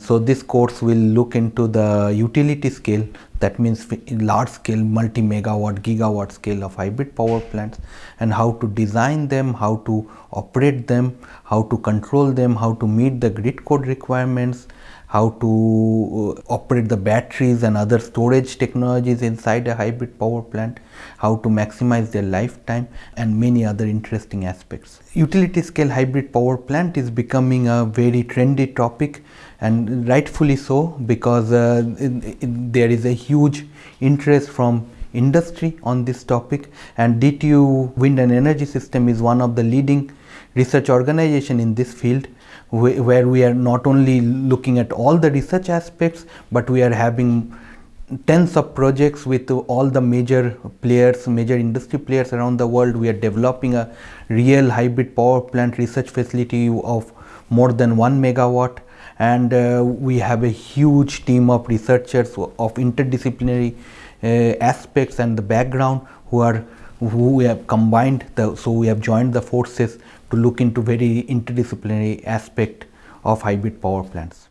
So this course will look into the utility scale. That means large scale multi megawatt gigawatt scale of hybrid power plants and how to design them, how to operate them, how to control them, how to meet the grid code requirements, how to uh, operate the batteries and other storage technologies inside a hybrid power plant, how to maximize their lifetime and many other interesting aspects. Utility scale hybrid power plant is becoming a very trendy topic and rightfully so because uh, there is a huge interest from industry on this topic and DTU Wind and Energy System is one of the leading research organization in this field where we are not only looking at all the research aspects, but we are having tens of projects with all the major players, major industry players around the world. We are developing a real hybrid power plant research facility of more than 1 megawatt and uh, we have a huge team of researchers of interdisciplinary uh, aspects and the background who are we have combined the so we have joined the forces to look into very interdisciplinary aspect of hybrid power plants.